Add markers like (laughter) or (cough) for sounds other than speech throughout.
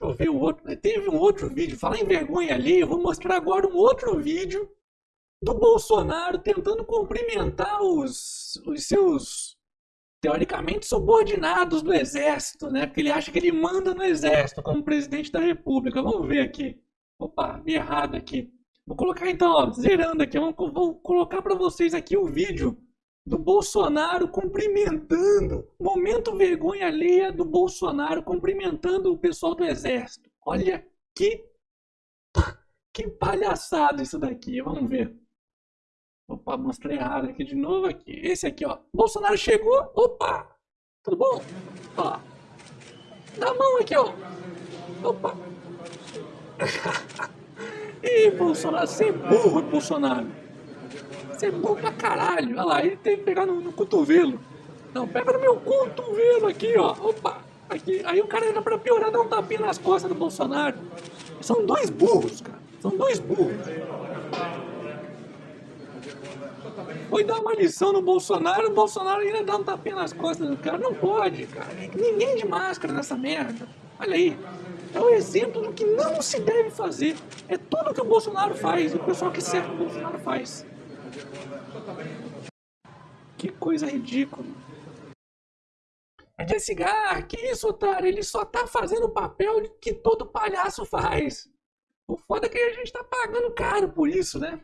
Deixa eu ver o outro. Teve um outro vídeo. Falar em vergonha ali, eu vou mostrar agora um outro vídeo do Bolsonaro tentando cumprimentar os, os seus teoricamente subordinados do exército, né? Porque ele acha que ele manda no exército como presidente da república. Vamos ver aqui. Opa, vi errado aqui. Vou colocar então, ó, zerando aqui, vou, vou colocar para vocês aqui o vídeo do Bolsonaro cumprimentando, momento vergonha alheia do Bolsonaro cumprimentando o pessoal do exército. Olha que que palhaçada isso daqui, vamos ver. Opa, mostrei errado aqui de novo aqui. Esse aqui, ó. Bolsonaro chegou. Opa! Tudo bom? Ó. Dá a mão aqui, ó. Opa. (laughs) Ih, Bolsonaro, você é burro, Bolsonaro. Você é burro pra caralho. Olha lá, ele tem que pegar no, no cotovelo. Não, pega no meu cotovelo aqui, ó. Opa, aqui. Aí o cara entra pra piorar, dá um tapinha nas costas do Bolsonaro. São dois burros, cara. São dois burros. Foi dar uma lição no Bolsonaro, o Bolsonaro ainda dá um tapinha nas costas do cara. Não pode, cara. Ninguém de máscara nessa merda. Olha aí é o exemplo do que não se deve fazer. É tudo que o Bolsonaro faz, o pessoal que cerca o Bolsonaro faz. Que coisa ridícula. De cigarro, que isso, otário? Ele só tá fazendo o papel que todo palhaço faz. O foda é que a gente tá pagando caro por isso, né?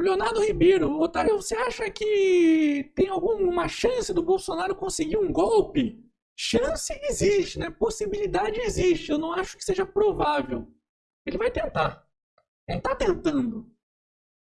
Leonardo Ribeiro, otário, você acha que tem alguma chance do Bolsonaro conseguir um golpe? Chance existe, né? Possibilidade existe. Eu não acho que seja provável. Ele vai tentar. Ele está tentando.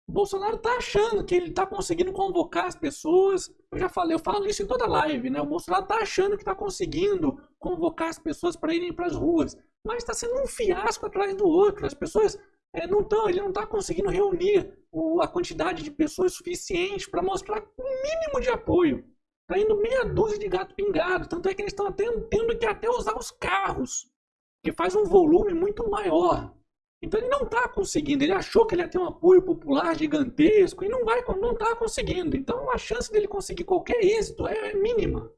O Bolsonaro está achando que ele está conseguindo convocar as pessoas. Eu já falei, eu falo isso em toda live, né? O Bolsonaro está achando que está conseguindo convocar as pessoas para irem para as ruas, mas está sendo um fiasco atrás do outro. As pessoas é, não estão, ele não está conseguindo reunir o, a quantidade de pessoas suficiente para mostrar o um mínimo de apoio. Está indo meia dúzia de gato pingado. Tanto é que eles estão tendo que até usar os carros, que faz um volume muito maior. Então ele não está conseguindo. Ele achou que ele ia ter um apoio popular gigantesco e não vai, não está conseguindo. Então a chance dele conseguir qualquer êxito é mínima.